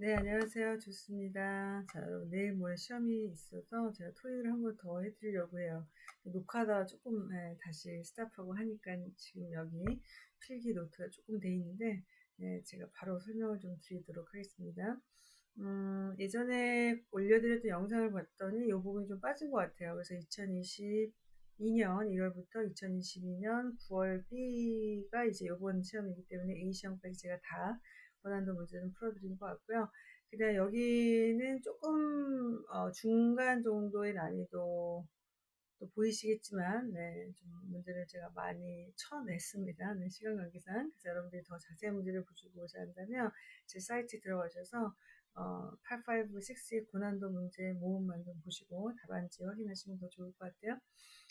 네, 안녕하세요. 좋습니다. 자, 여러분, 내일 모레 시험이 있어서 제가 토익을 한 번 더 해드리려고 해요. 녹화다 조금 네, 다시 스탑하고 하니까 지금 여기 필기 노트가 조금 돼 있는데, 네, 제가 바로 설명을 좀 드리도록 하겠습니다. 음, 예전에 올려드렸던 영상을 봤더니 이 부분이 좀 빠진 것 같아요. 그래서 2022년 1월부터 2022년 9월 B가 이제 이번 시험이기 때문에 A 시험까지 제가 다 원한도 문제는 풀어드린 것 같고요. 그 다음 여기는 조금 어, 중간 정도의 난이도 또 보이시겠지만 네, 좀 문제를 제가 많이 쳐냈습니다. 네, 시간 관계상 그래서 여러분들이 더 자세한 문제를 보시고자 한다면 제 사이트에 들어가셔서 어, 856의 고난도 문제 모음만 좀 보시고 답안지 확인하시면 더 좋을 것 같아요.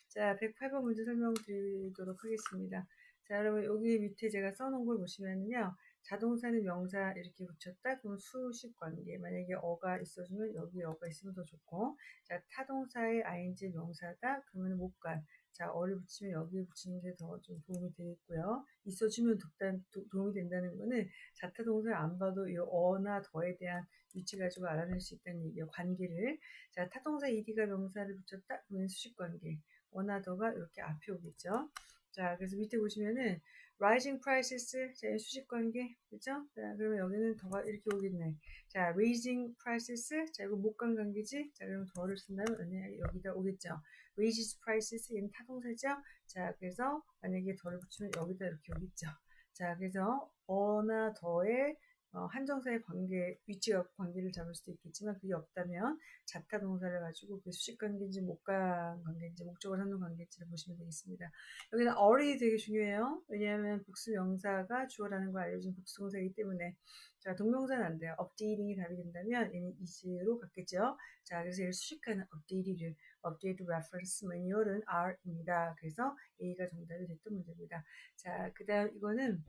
자, 108번 문제 설명드리도록 하겠습니다. 자, 여러분 여기 밑에 제가 써놓은 걸 보시면요. 자동사는 명사 이렇게 붙였다? 그러면 수식 관계. 만약에 어가 있어주면 여기 어가 있으면 더 좋고. 자 타동사의 ing 명사다? 그러면 못간 자 어를 붙이면 여기에 붙이는 게 더 좀 도움이 되겠고요. 있어주면 독단, 도, 도움이 된다는 거는 자타 동사를 안 봐도 이 어나 더에 대한 위치 가지고 알아낼 수 있다는 얘기예요. 관계를. 자 타동사 ed가 명사를 붙였다? 그러면 수식 관계. 어나 더가 이렇게 앞에 오겠죠? 자 그래서 밑에 보시면은 rising prices 자 수직 관계 그죠? 자 그러면 여기는 더가 이렇게 오겠네. 자 raising prices 자 이거 목관 관계지? 자 그럼 더를 쓴다면 여기다 오겠죠. raises prices 얘는 타동사죠? 자 그래서 만약에 더를 붙이면 여기다 이렇게 오겠죠. 자 그래서 어나 더의 어, 한정사의 관계, 위치가 관계를 잡을 수도 있겠지만 그게 없다면 자타 동사를 가지고 그 수식 관계인지 목관 관계인지 목적을 하는 관계인지를 보시면 되겠습니다. 여기는 어리 되게 중요해요. 왜냐하면 복수 명사가 주어라는 걸 알려준 복수 동사이기 때문에 자 동명사는 안 돼요. updating이 답이 된다면 얘는 is로 갔겠죠. 자 그래서 얘를 수식하는 update를 update reference manual은 R입니다. 그래서 A가 정답이 됐던 문제입니다. 자 그 다음 이거는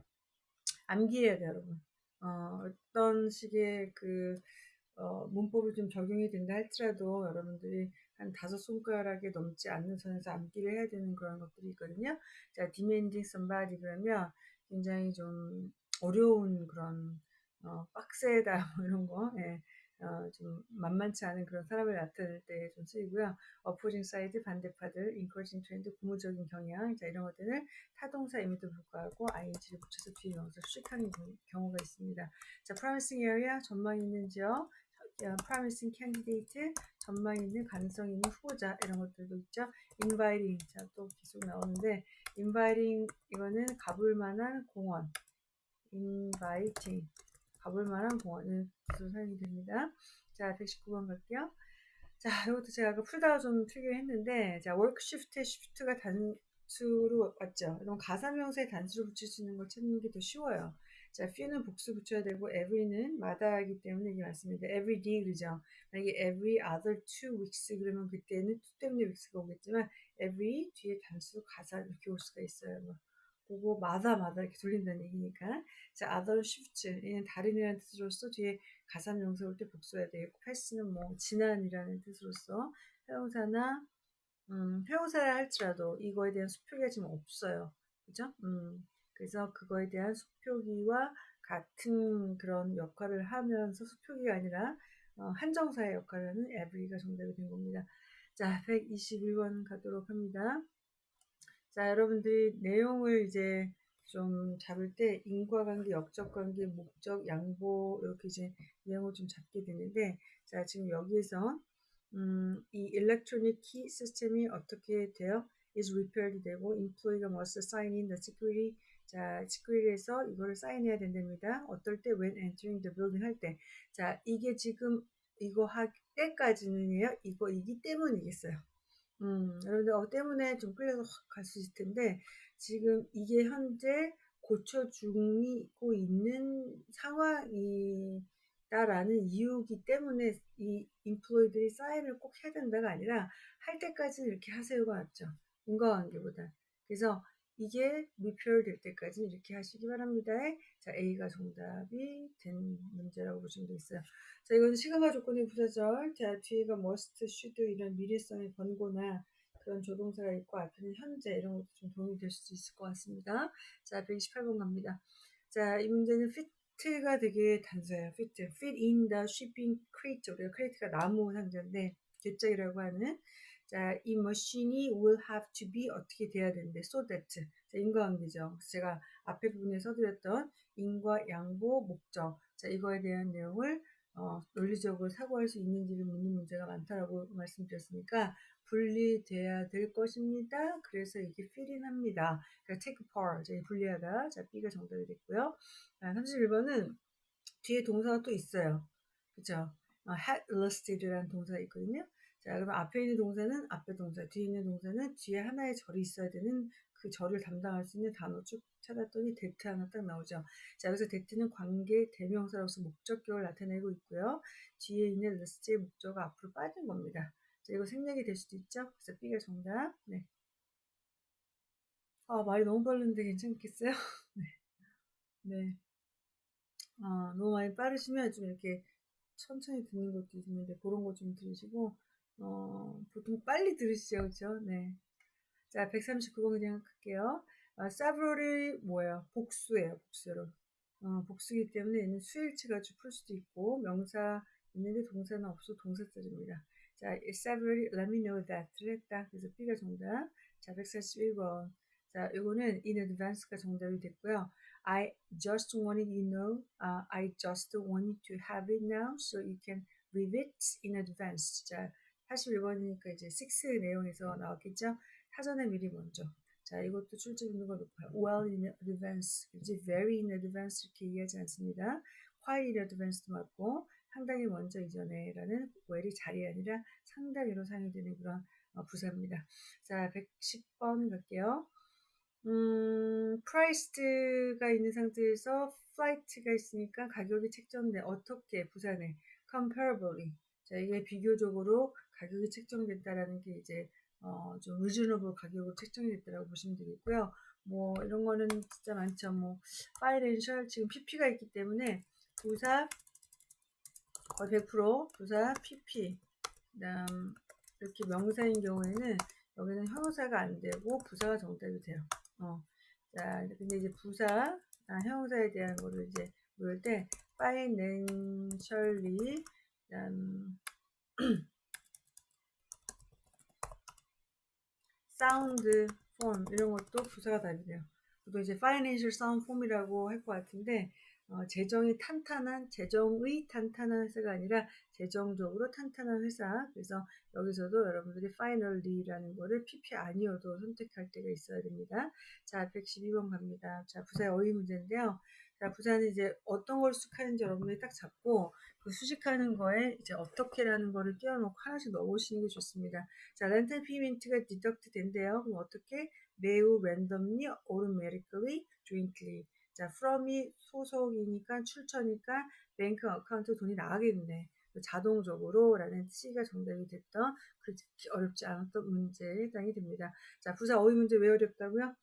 암기해야 돼요 여러분. 어, 어떤 식의 그 어, 문법을 좀 적용이 된다 할지라도 여러분들이 한 다섯 손가락에 넘지 않는 선에서 암기를 해야 되는 그런 것들이 있거든요. 자, demanding somebody 그러면 굉장히 좀 어려운 그런 어, 빡세다 뭐 이런 거 예. 어, 좀 만만치 않은 그런 사람을 나타낼 때 좀 쓰이고요. opposing side, 반대파들, encouraging trend, 고무적인 경향, 자, 이런 것들은 타동사임에도 불구하고 ing를 붙여서 뒤에 넣어서 수식하는 경우가 있습니다. 자, promising area, 전망 있는 지역, promising candidate, 전망 있는 가능성 있는 후보자, 이런 것들도 있죠. inviting, 자, 또 계속 나오는데, inviting, 이거는 가볼 만한 공원, inviting, 가볼 만한 공원을 사용이 됩니다. 자, 119번 갈게요. 자, 이것도 제가 아까 풀다가 좀 틀긴 했는데, 자, shift의 shift가 단수로 왔죠. 그럼 가사명사에 단수로 붙일 수 있는 걸 찾는 게 더 쉬워요. 자, few는 복수 붙여야 되고, every는 마다하기 때문에 이게 맞습니다. every day 그러죠. 만약에 every other two weeks 그러면 그때는 two 때문에 weeks가 오겠지만, every 뒤에 단수 가사 이렇게 올 수가 있어요. 뭐. 그거 마다 마다 이렇게 돌린다는 얘기니까 자 other shift 얘는 다른이라는 뜻으로서 뒤에 가사명사 올 때 복수해야 되겠고 패스는 뭐 지난이라는 뜻으로서 회용사나 음, 회용사를 할지라도 이거에 대한 수표기가 지금 없어요 그죠? 음, 그래서 그거에 대한 수표기와 같은 그런 역할을 하면서 수표기가 아니라 어, 한정사의 역할을 하는 every가 정답이 된 겁니다. 자, 121번 가도록 합니다. 자, 여러분들이 내용을 이제 좀 잡을 때 인과관계, 역적관계, 목적, 양보 이렇게 이제 내용을 좀 잡게 되는데 자 지금 여기에서 음, 이 electronic key 시스템이 어떻게 돼요? is repaired 되고 employee가 must sign in the security 자 security에서 이거를 사인해야 된답니다. 어떨 때 when entering the building 할 때 자 이게 지금 이거 할 때까지는요 이거 이기 때문이겠어요. 음, 여러분들 어 때문에 좀 끌려서 갈수 있을 텐데 지금 이게 현재 고쳐주고 있는 상황이다라는 이유기 때문에 이 인플로이들이 사인을 꼭 해야 된다가 아니라 할 때까지는 이렇게 하세요가 맞죠. 인과관계보다. 그래서 이게 무표될 때까지 이렇게 하시기 바랍니다. 자, A가 정답이 된 문제라고 보시면 되겠어요. 자, 이건 시간과 조건의 부사절. 자, 뒤에가 must, should 이런 미래성의 권고나 그런 조동사가 있고 앞에는 현재 이런 것도 좀 도움이 될수 있을 것 같습니다. 자, 128번 갑니다. 자, 이 문제는 fit fit가 되게 단서예요. fit. fit in the shipping crate. 우리가 crate가 나무 상자인데 뒷짝이라고 하는 자, 이 머신이 will have to be 어떻게 돼야 되는데 so that 자, 인과관계죠. 제가 앞에 부분에 써드렸던 인과 양보 목적 자 이거에 대한 내용을 어, 논리적으로 사고할 수 있는지를 묻는 문제가 많다라고 말씀드렸으니까 분리돼야 될 것입니다. 그래서 이게 필인 합니다. 그러니까 take part, 자, 분리하다. 자, B가 정답이 됐고요. 자, 31번은 뒤에 동사가 또 있어요. 그죠? 어, had listed라는 동사가 있거든요. 자, 그럼 앞에 있는 동사는 앞에 동사, 뒤에 있는 동사는 뒤에 하나의 절이 있어야 되는 그 절을 담당할 수 있는 단어 쭉 찾았더니 that 하나 딱 나오죠. 자, 여기서 that은 관계 대명사로서 목적격을 나타내고 있고요. 뒤에 있는 list의 목적어가 앞으로 빠진 겁니다. 자, 이거 생략이 될 수도 있죠. 그래서 B가 정답. 네. 아, 말이 너무 빠른데 괜찮겠어요? 네. 네. 아, 너무 많이 빠르시면 좀 이렇게 천천히 듣는 것도 있는데 그런 거 좀 들으시고 어, 보통 빨리 들으시죠, 그죠? 네. 자, 139번 그냥 할게요. 아, several이 뭐예요? 복수예요, 복수로. 어, 복수기 때문에 얘는 수일치 가지고 풀 수도 있고 명사 있는데 동사는 없어 동사절입니다. 자, several, let me know that를 했다. 그래서 B가 정답. 자, 141번. 자, 이거는 in advance가 정답이 됐고요. I just wanted you know, uh, I just wanted to have it now, so you can read it in advance. 자, 41번이니까 이제 6 내용에서 나왔겠죠? 사전에 미리 먼저. 자, 이것도 출제 빈도가 높아요. well in advance, 이제 very in advance 이렇게 얘기하지 않습니다. quite in advance도 맞고, 상당히 먼저 이전에 라는 well이 자리 아니라 상당히로 사용이 되는 그런 어, 부사입니다. 자, 110번 갈게요. 음, priced가 있는 상태에서 flight가 있으니까 가격이 책정돼. 어떻게 부사네. comparably. 자, 이게 비교적으로 가격이 책정됐다라는 게 이제 어, 좀 reasonable 가격으로 책정이 됐다라고 보시면 되겠고요. 뭐 이런 거는 진짜 많죠. 뭐 financial 지금 PP가 있기 때문에 부사 거의 100% 부사 PP 그다음 이렇게 명사인 경우에는 여기는 형용사가 안 되고 부사가 정답이 돼요. 어. 자, 근데 이제 부사, 아, 형용사에 대한 거를 이제 물을 때 financially 그다음 sound form 이런 것도 부사가 돼요. 보통 이제 financial sound form이라고 할 것 같은데 어, 재정이 탄탄한 재정의 탄탄한 회사가 아니라 재정적으로 탄탄한 회사. 그래서 여기서도 여러분들이 financially라는 거를 PP 아니어도 선택할 때가 있어야 됩니다. 자 112번 갑니다. 자 부사의 어휘 문제인데요 자 부사는 이제 어떤 걸 수식하는지 여러분들이 딱 잡고 그 수식하는 거에 이제 어떻게라는 거를 띄워놓고 하나씩 넣어보시는 게 좋습니다 자 rental payment가 deduct 된대요 그럼 어떻게 매우 randomly automatically jointly 자, from이 소속이니까 출처니까 bank account 돈이 나가겠네. 자동적으로 라는 C가 정답이 됐던 그렇게 어렵지 않았던 문제에 해당이 됩니다. 자, 부사 어휘 문제 왜 어렵다고요?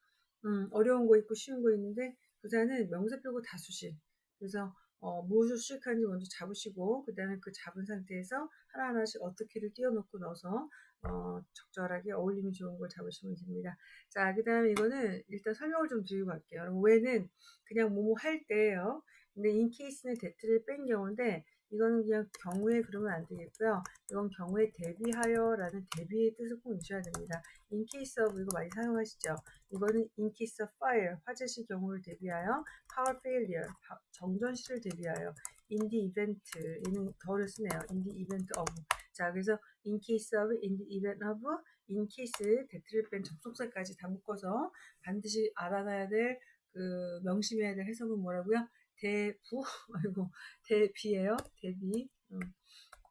음, 어려운 거 있고 쉬운 거 있는데 부사는 명사 빼고 다 수식. 그래서 어, 무엇을 수식하는지 먼저 잡으시고 그 다음에 그 잡은 상태에서 하나하나씩 어떻게를 띄워놓고 넣어서 어, 적절하게 어울림이 좋은 걸 잡으시면 됩니다. 자, 그 다음에 이거는 일단 설명을 좀 드리고 갈게요. 왜는 그냥 뭐뭐 할 때예요. 근데 인케이스는 데트를 뺀 경우인데 이거는 그냥 경우에 그러면 안 되겠고요. 이건 경우에 대비하여 라는 대비의 뜻을 꼭 주셔야 됩니다. in case of 이거 많이 사용하시죠. 이거는 in case of fire 화재 시 경우를 대비하여 power failure 정전 시를 대비하여 in the event 얘는 더를 쓰네요. in the event of 자 그래서 in case of in the event of in case 대트를 뺀 접속사까지 다 묶어서 반드시 알아놔야 될 그 명심해야 될 해석은 뭐라고요? 대부 아이고 대비예요 대비 음.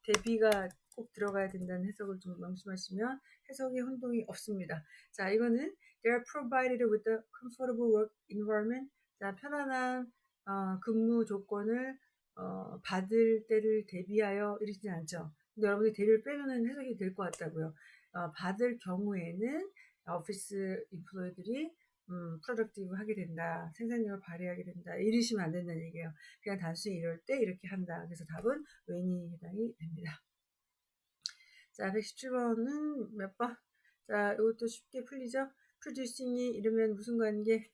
대비가 꼭 들어가야 된다는 해석을 좀 명심하시면 해석의 혼동이 없습니다. 자 이거는 they are provided with a comfortable work environment 자 편안한 어, 근무 조건을 어, 받을 때를 대비하여 이러지 않죠. 근데 여러분이 대비를 빼면 해석이 될 것 같다고요. 어, 받을 경우에는 office employee들이 음, productive 하게 된다. 생산력을 발휘하게 된다. 이러시면 안 된다는 얘기예요. 그냥 단순히 이럴 때 이렇게 한다. 그래서 답은 when이 해당이 됩니다. 자, 117번은 몇 번? 자, 이것도 쉽게 풀리죠? producing이 이러면 무슨 관계?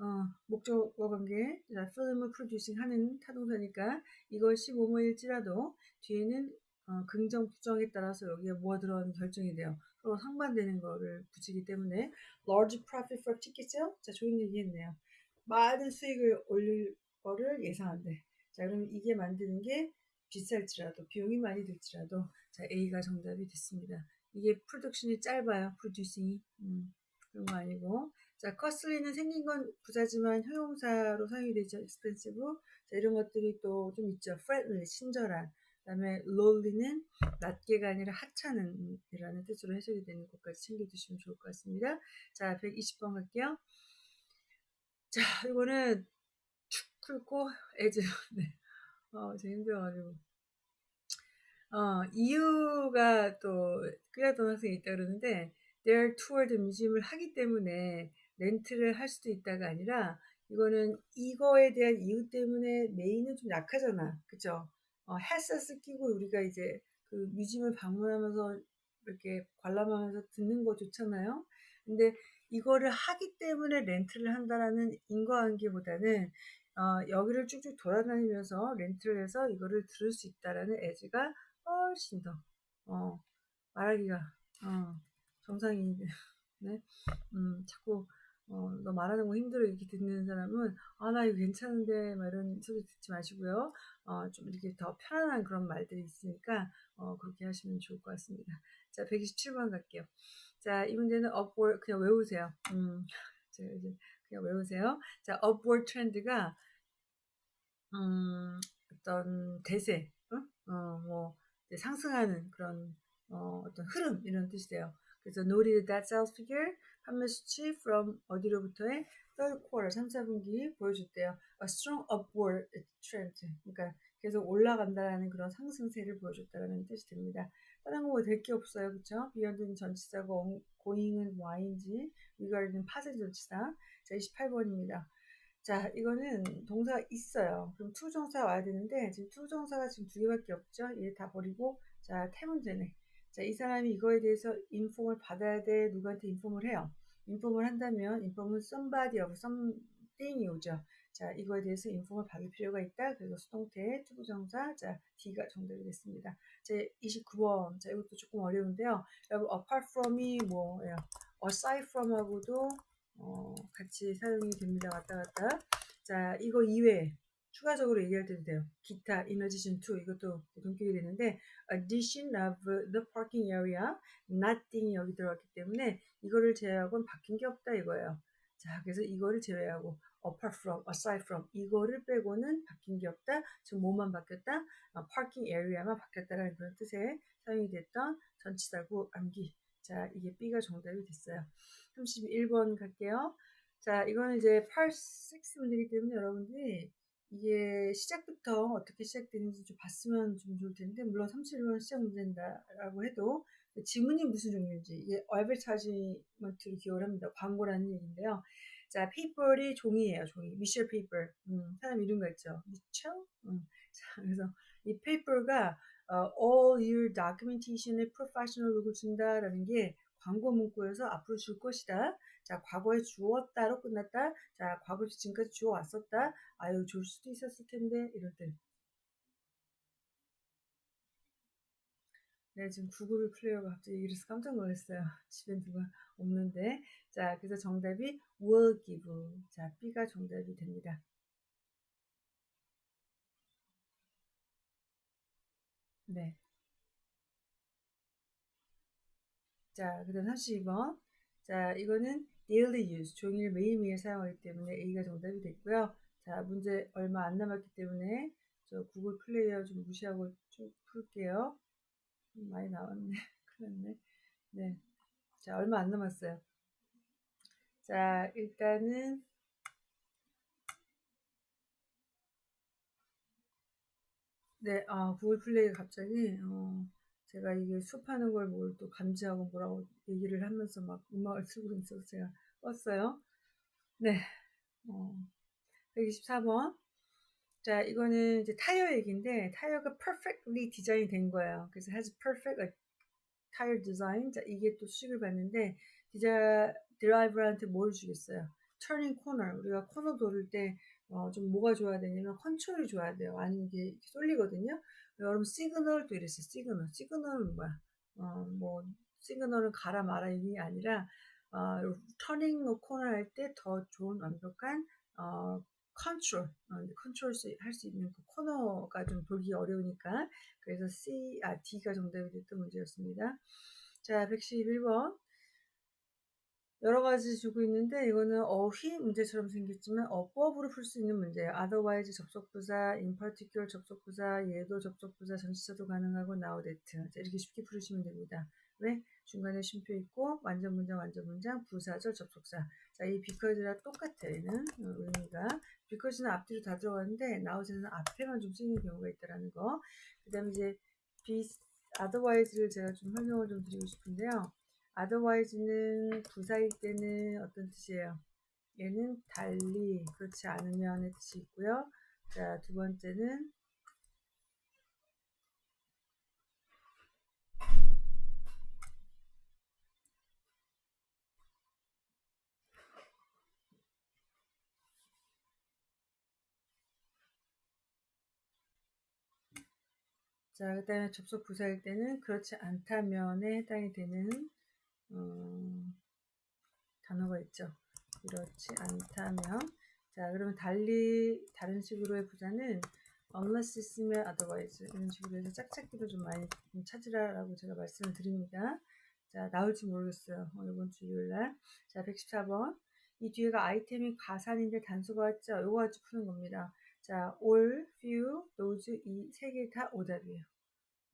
어, 목적어 관계, 자, film을 producing 하는 타동사니까 이것이 뭐뭐일지라도 뒤에는 어, 긍정, 부정에 따라서 여기에 뭐가 들어가는 결정이 돼요. 서로 상반되는 거를 붙이기 때문에 large profit for ticket sale? 자, 좋은 얘기 했네요. 많은 수익을 올릴 거를 예상한대. 자, 그럼 이게 만드는 게 비쌀지라도, 비용이 많이 들지라도, 자, A가 정답이 됐습니다. 이게 프로덕션이 짧아요. 프로듀싱이. 음, 그런 거 아니고. 자, 커슬리는 생긴 건 부자지만 형용사로 사용이 되죠. expensive. 자, 이런 것들이 또 좀 있죠. friendly, 친절한. 그다음에 lowly는 낮게가 아니라 하찮은 이라는 뜻으로 해석이 되는 것까지 챙겨두시면 좋을 것 같습니다. 자, 120번 갈게요. 자, 이거는 축 풀고 애즈. 네. 어, 제가 힘들어가지고. 어, 이유가 또 끌렸던 학생이 있다 그러는데 they tour the museum을 하기 때문에 렌트를 할 수도 있다가 아니라 이거는 이거에 대한 이유 때문에 메인은 좀 약하잖아. 그죠? 어, 헤드셋 끼고 우리가 이제 그 뮤지엄을 방문하면서 이렇게 관람하면서 듣는 거 좋잖아요. 근데 이거를 하기 때문에 렌트를 한다라는 인과관계보다는 어, 여기를 쭉쭉 돌아다니면서 렌트를 해서 이거를 들을 수 있다라는 애지가 훨씬 더 어, 말하기가 어, 정상이 네, 음, 자꾸 어, 너 말하는 거 힘들어 이렇게 듣는 사람은 아 나 이거 괜찮은데 막 이런 소리 듣지 마시고요. 어, 좀 이렇게 더 편안한 그런 말들이 있으니까 어, 그렇게 하시면 좋을 것 같습니다. 자, 127번 갈게요. 자, 이 문제는 upward 그냥 외우세요. 음, 제가 이제 그냥 외우세요. 자, upward trend가 음, 어떤 대세, 어, 어 뭐 상승하는 그런 어, 어떤 흐름 이런 뜻이 돼요. 그래서 noted that sales figure 판매 수치 from 어디로부터의 third quarter 3, 4분기 보여줬대요. A strong upward trend. 그러니까 계속 올라간다라는 그런 상승세를 보여줬다라는 뜻이 됩니다. 다른 거될게 없어요. 그쵸? beyond는 전치사고 going은 y인지 regarding은 파생 전치사. 자, 28번입니다. 자, 이거는 동사가 있어요. 그럼 to부정사 와야 되는데 지금 to부정사가 지금 두 개밖에 없죠. 얘 다 버리고 자, 태문제네. 자, 이 사람이 이거에 대해서 inform을 받아야 돼. 누구한테 inform을 해요. inform을 한다면 inform은 somebody of something이 오죠. 자, 이거에 대해서 inform을 받을 필요가 있다. 그래서 수동태 to부정사 자, D가 정답이 됐습니다. 자 29번. 자, 이것도 조금 어려운데요. 여러분 apart from이 뭐예요? aside from하고도 어, 같이 사용이 됩니다. 왔다 갔다. 자, 이거 이외에 추가적으로 얘기할 때도 돼요. 기타, in addition to 이것도 동격이 되는데 addition of the parking area, nothing이 여기 들어갔기 때문에 이거를 제외하고는 바뀐 게 없다 이거예요. 자, 그래서 이거를 제외하고 apart from, aside from 이거를 빼고는 바뀐 게 없다. 지금 뭐만 바뀌었다? 어, parking area만 바뀌었다라는 그런 뜻에 사용이 됐던 전치사구 암기. 자, 이게 B가 정답이 됐어요. 31번 갈게요. 자, 이거는 이제 8, 6 문제이기 때문에 여러분들이 이게 시작부터 어떻게 시작되는지 좀 봤으면 좀 좋을 텐데, 물론 31번 시작 문제다라고 해도, 지문이 무슨 종류인지, 이게 advertisement로 기억을 합니다. 광고라는 얘기인데요. 자, 페이퍼이 종이에요, 종이. 미첼 paper. 음, 사람 이름 같죠? 미첼? 음. 자, 그래서 이 paper가 uh, all your documentation의 professional look을 준다라는 게 광고 문구에서 앞으로 줄 것이다. 자, 과거에 주었다로 끝났다. 자, 과거에서 지금까지 주어 왔었다. 아유, 줄 수도 있었을 텐데, 이럴 때. 네, 지금 구글 플레이어가 갑자기 이래서 깜짝 놀랐어요. 집에 누가 없는데. 자, 그래서 정답이 will give. 자, B가 정답이 됩니다. 네. 자, 그 다음 32번. 자, 이거는 daily use, 종일 매일매일 사용하기 때문에 A가 정답이 됐고요. 자, 문제 얼마 안 남았기 때문에 저 구글 플레이어 좀 무시하고 쭉 풀게요. 많이 나왔네. 났네. 네. 자, 얼마 안 남았어요. 자, 일단은 네, 아, 구글 플레이가 갑자기 어, 제가 이게 수업하는 걸 뭘 또 감지하고 뭐라고 얘기를 하면서 막 음악을 쓰고 있어서 제가 껐어요. 네. 어, 124번. 자, 이거는 이제 타이어 얘기인데, 타이어가 perfectly 디자인이 된 거예요. 그래서 has perfect like, tire design. 자, 이게 또 수식을 받는데, 디자, 드라이버한테 뭘 주겠어요? turning corner 우리가 코너 돌을 때 어, 좀 뭐가 좋아야 되냐면 컨트롤이 좋아야 돼요. 아니면 이게 쏠리거든요. 여러분 시그널도 이랬어요. 시그널. 시그널은 뭐야? 어, 뭐 시그널은 가라 마라 이게 아니라 어, turning corner 할 때 더 좋은 완벽한 어, 컨트롤, 어, 컨트롤 할 수 있는 그 코너가 좀 돌기 어려우니까 그래서 C, 아, D가 정답이 됐던 문제였습니다. 자, 111번. 여러 가지 주고 있는데 이거는 어휘 문제처럼 생겼지만 어법으로 풀 수 있는 문제예요. otherwise 접속부사, in particular 접속부사, 얘도 접속부사, 전치사도 가능하고 now that 이렇게 쉽게 풀으시면 됩니다. 왜? 중간에 쉼표 있고 완전 문장, 완전 문장, 부사절, 접속사. 자, 이 because랑 똑같아 얘는 의미가. because는 앞뒤로 다 들어가는데 now에는 앞에만 좀 쓰이는 경우가 있다라는 거. 그 다음에 이제 be, otherwise를 제가 좀 설명을 좀 드리고 싶은데요. Otherwise는 부사일 때는 어떤 뜻이에요? 얘는 달리 그렇지 않으면의 뜻이 있고요. 자, 두 번째는 자, 그 다음에 접속 부사일 때는 그렇지 않다면에 해당이 되는 어, 단어가 있죠. 그렇지 않다면 자 그러면 달리 다른 식으로의 부사는 unless 있으면 otherwise 이런 식으로 해서 짝짝기도 좀 많이 좀 찾으라고 제가 말씀을 드립니다. 자 나올지 모르겠어요. 어, 이번 주 일요일날 자 114번 이 뒤에가 아이템이 가산인데 단수가 왔죠. 요거 가지고 푸는 겁니다. 자 all, few, those 이 세 개 다 오답이에요.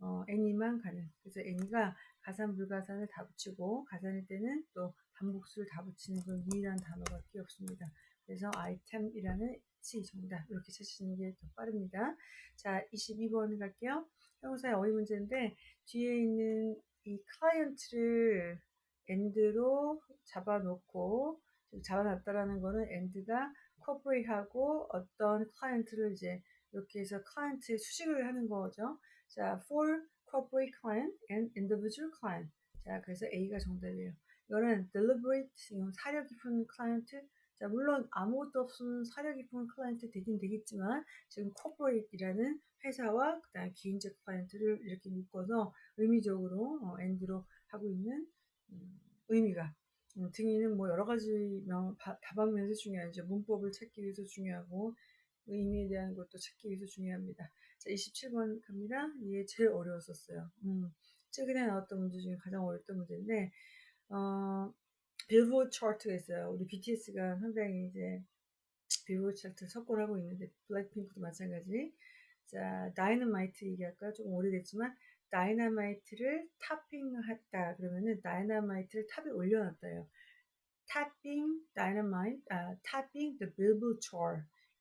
어, any만 가능. 그래서 any가 가산 불가산을 다 붙이고 가산일 때는 또 반복수를 다 붙이는 그런 유일한 단어밖에 없습니다. 그래서 item이라는 C 정답 이렇게 찾으시는 게 더 빠릅니다. 자 22번 갈게요. 형용사의 어휘 문제인데 뒤에 있는 이 클라이언트를 end로 잡아놓고 잡아놨다라는 거는 and가 corporate하고 어떤 클라이언트를 이제 이렇게 해서 클라이언트의 수식을 하는 거죠. 자, for corporate client and individual client. 자, 그래서 A가 정답이에요. 이거는 deliberate, 사려 깊은 클라이언트. 자, 물론 아무것도 없으면 사려 깊은 클라이언트 되긴 되겠지만 지금 corporate이라는 회사와 그다음 개인적 클라이언트를 이렇게 묶어서 의미적으로 어, and로 하고 있는 음, 의미가 음, 등위는 뭐 여러 가지 명, 답안면에서 중요하죠. 문법을 찾기 위해서 중요하고 의미에 대한 것도 찾기 위해서 중요합니다. 자, 27번 갑니다. 이게 제일 어려웠었어요. 음, 최근에 나왔던 문제 중에 가장 어려웠던 문제인데, 어, 빌보드 차트가 있어요. 우리 BTS가 상당히 이제 빌보드 차트 석권하고 있는데, 블랙핑크도 마찬가지. 자, 다이너마이트 얘기할까? 조금 오래됐지만, 다이너마이트를 topping했다. 그러면은 다이너마이트를 탑에 올려놨다요. dynamite, 아, topping the billboard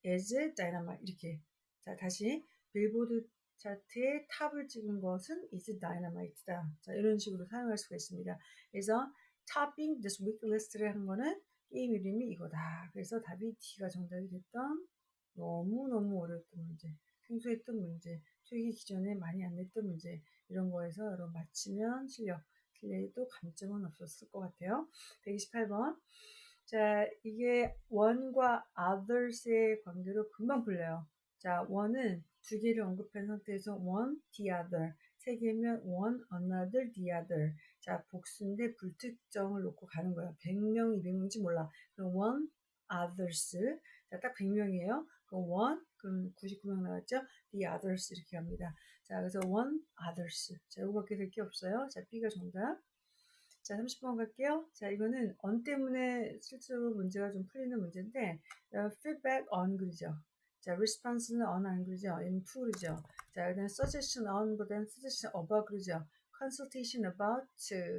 is dynamite 이렇게 자 다시 빌보드 차트의 탑을 찍은 것은 is dynamite다. 자, 이런 식으로 사용할 수가 있습니다. 그래서 topping this week list를 한 거는 게임 이름이 이거다. 그래서 답이 D가 정답이 됐던 너무너무 어려웠던 문제, 생소했던 문제, 토익이 기존에 많이 안 냈던 문제 이런 거에서 여러분 맞히면 실력, 틀려도 감점은 없었을 것 같아요. 128번 자 이게 one과 others의 관계로 금방 풀려요. 자 one은 두 개를 언급한 상태에서 one, the other. 세 개면 one, another, the other. 자, 복수인데 불특정을 놓고 가는 거야. 100명, 200명인지 몰라. 그럼 one, others. 자, 딱 100명이에요. 그럼 one, 그럼 99명 나왔죠? the others 이렇게 합니다. 자, 그래서 one, others. 자, 이거밖에 될 게 없어요. 자, B가 정답. 자, 30번 갈게요. 자, 이거는 on 때문에 실제로 문제가 좀 풀리는 문제인데, feedback on 그리죠. 자, response는 on 안 그러죠? in to 그러죠? 자, 그다음 suggestion on보다는 suggestion about 그러죠? consultation about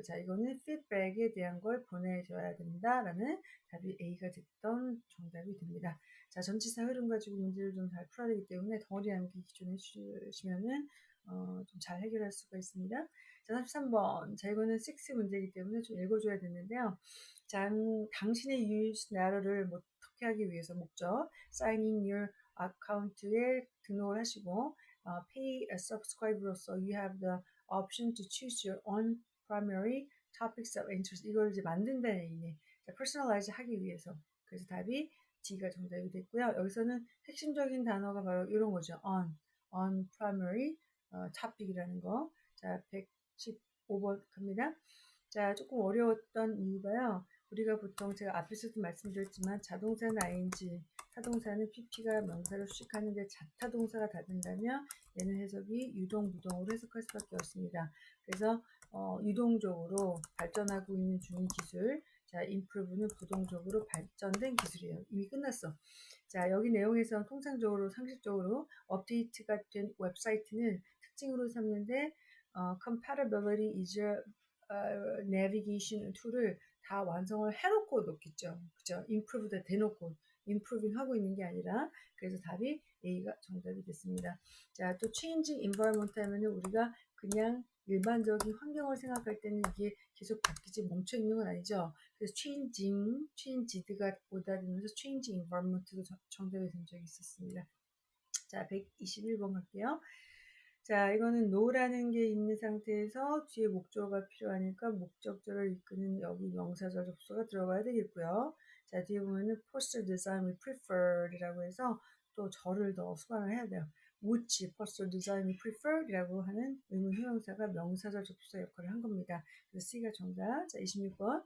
자, 이거는 feedback에 대한 걸 보내줘야 된다라는 답이 A가 됐던 정답이 됩니다. 자, 전치사 흐름 가지고 문제를 좀 잘 풀어야 되기 때문에 덩어리 암기 기존에 주시면은 어, 좀 잘 해결할 수가 있습니다. 자, 33번. 자, 이거는 6 문제이기 때문에 좀 읽어줘야 되는데요. 자, 당신의 use narrow를 어떻게 하기 위해서 목적, signing your 아카운트에 등록을 하시고 uh, pay a subscriber로서 you have the option to choose your own primary topics of interest 이걸 이제 만든다는 얘기네. personalize 하기 위해서 그래서 답이 D가 정답이 됐고요. 여기서는 핵심적인 단어가 바로 이런 거죠. on, on primary 어, topic이라는 거. 자, 115번 갑니다. 자, 조금 어려웠던 이유가요. 우리가 보통 제가 앞에서도 말씀드렸지만 자동차는 ing, 타동사는 pp가 명사를 수식하는데 자타동사가 닫는다면 얘는 해석이 능동, 수동으로 해석할 수밖에 없습니다. 그래서 어, 능동적으로 발전하고 있는 중인 기술, 자, improved는 수동적으로 발전된 기술이에요. 이미 끝났어. 자, 여기 내용에서 통상적으로, 상식적으로 업데이트가 된 웹사이트는 특징으로 삼는데, 어, compatibility is a 어, navigation 툴을 다 완성을 해놓고 놓겠죠. 그죠? improve다 대놓고 improving 하고 있는 게 아니라 그래서 답이 A가 정답이 됐습니다. 자, 또 changing environment 하면은 우리가 그냥 일반적인 환경을 생각할 때는 이게 계속 바뀌지 멈춰 있는 건 아니죠. 그래서 changing, changed가 되면서 changing environment도 정답이 된 적이 있었습니다. 자, 121번 갈게요. 자, 이거는 no라는 게 있는 상태에서 뒤에 목적어가 필요하니까 목적절을 이끄는 여기 명사절 접수가 들어가야 되겠고요. 자, 뒤에 보면은 poster design we preferred이라고 해서 또 절을 더 수반을 해야 돼요. which poster design we preferred이라고 하는 의문 형용사가 명사절 접수사 역할을 한 겁니다. 그래서 C가 정답. 자, 26번.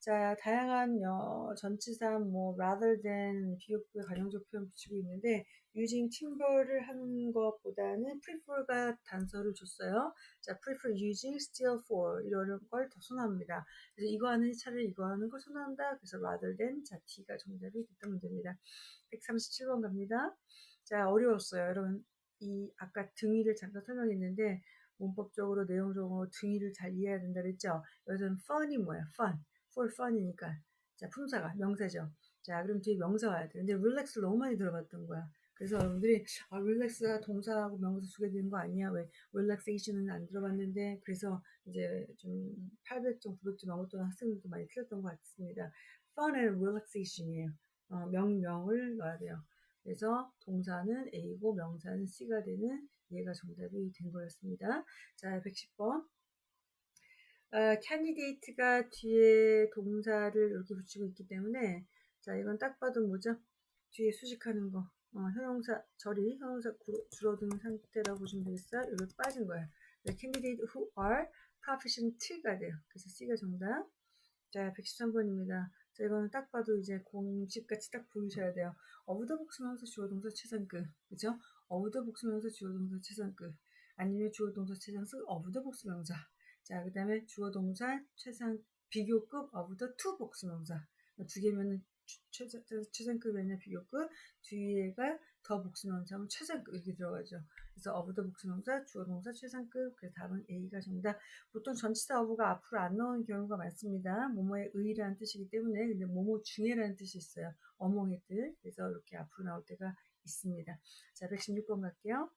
자, 다양한 여, 전치사 뭐 rather than 비교급의 관용적 표현 붙이고 있는데 using timber를 하는 것보다는 prefer가 단서를 줬어요. 자, prefer using still for 이런 걸 더 선호합니다. 그래서 이거 하는 차라리 이거 하는 걸 선호한다. 그래서 rather than 자, T가 정답이 됐던 문제입니다. 137번 갑니다. 자, 어려웠어요. 여러분, 이 아까 등위를 잠깐 설명했는데 문법적으로 내용적으로 등위를 잘 이해해야 된다 그랬죠. 여기서는 fun이 뭐야? fun. For fun이니까. 자, 품사가 명사죠. 자, 그럼 뒤에 명사 와야 돼. 근데 relax 너무 많이 들어봤던 거야. 그래서 여러분들이 아, relax가 동사하고 명사 두 개 되는 거 아니야? 왜 relaxation은 안 들어봤는데 그래서 이제 좀 800점, 900점 넘었던 학생들도 많이 틀렸던 것 같습니다. fun and relaxation이에요. 어, 명명을 넣어야 돼요. 그래서 동사는 A고 명사는 C가 되는 얘가 정답이 된 거였습니다. 자, 110번. 어, candidate가 뒤에 동사를 이렇게 붙이고 있기 때문에 자 이건 딱 봐도 뭐죠? 뒤에 수식하는 거 어, 형용사 절이 형용사 줄어든 상태라고 보시면 되겠어요. 이거 빠진 거예요. 네, candidate who are proficient가 돼요. 그래서 C가 정답. 자 113번입니다. 자 이거는 딱 봐도 이제 공식같이 딱 보이셔야 돼요. 어부더 복수명사 주어 동사 최상급 그죠? 어부더 복수명사 주어 동사 최상급 아니면 주어 동사 최상급 어부더 복수명사 자, 그 다음에 주어 동사 최상 비교급 the two 복수명사 두 개면은 최상, 최상급이 아니라 비교급 뒤에가 더 복수명사면 최상급 이렇게 들어가죠. 그래서 the 복수명사 주어 동사 최상급 그래서 답은 A가 정답. 보통 전치사 of가 앞으로 안 나오는 경우가 많습니다. 뭐뭐의 의라는 뜻이기 때문에 근데 뭐뭐 중에라는 뜻이 있어요. 어몽의 뜻. 그래서 이렇게 앞으로 나올 때가 있습니다. 자, 116번 갈게요.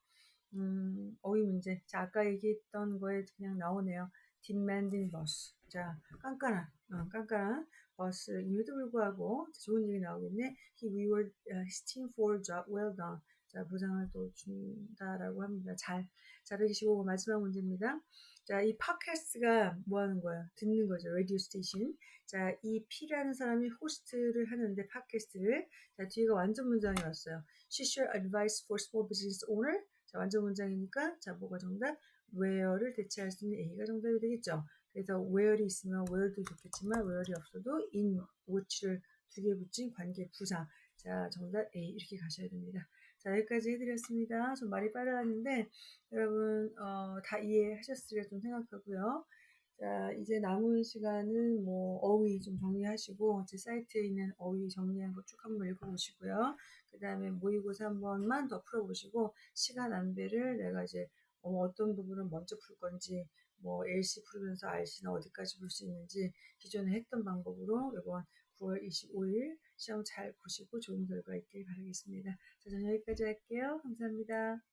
음, 어휘 문제. 자, 아까 얘기했던 거에 그냥 나오네요. demanding boss. 자, 깐깐한, 어, 깐깐한 보스임에도 불구하고 좋은 얘기 나오겠네. He reward his team for job well done. 자, 보상을 또 준다라고 합니다. 잘. 자, 125번 마지막 문제입니다. 자, 이 팟캐스트가 뭐 하는 거예요? 듣는 거죠. radio station. 자, 이 P라는 사람이 호스트를 하는데 팟캐스트를. 자, 뒤가 완전 문장이 왔어요. She share advice for small business owner. 자, 완전 문장이니까 자, 뭐가 정답? where를 대체할 수 있는 A가 정답이 되겠죠. 그래서 where이 있으면 where도 좋겠지만 where이 없어도 in, which를 두 개 붙인 관계 부사. 자, 정답 A 이렇게 가셔야 됩니다. 자, 여기까지 해드렸습니다. 좀 말이 빨라졌는데 여러분 어, 다 이해하셨으리라 좀 생각하고요. 자, 이제 남은 시간은 뭐 어휘 좀 정리하시고 제 사이트에 있는 어휘 정리한 거 쭉 한번 읽어보시고요. 그 다음에 모의고사 한 번만 더 풀어보시고 시간 안배를 내가 이제 어, 떤 부분을 먼저 풀 건지 뭐 LC 풀면서 RC는 어디까지 볼 수 있는지 기존에 했던 방법으로 이번 9월 25일 시험 잘 보시고 좋은 결과 있길 바라겠습니다. 자, 저는 여기까지 할게요. 감사합니다.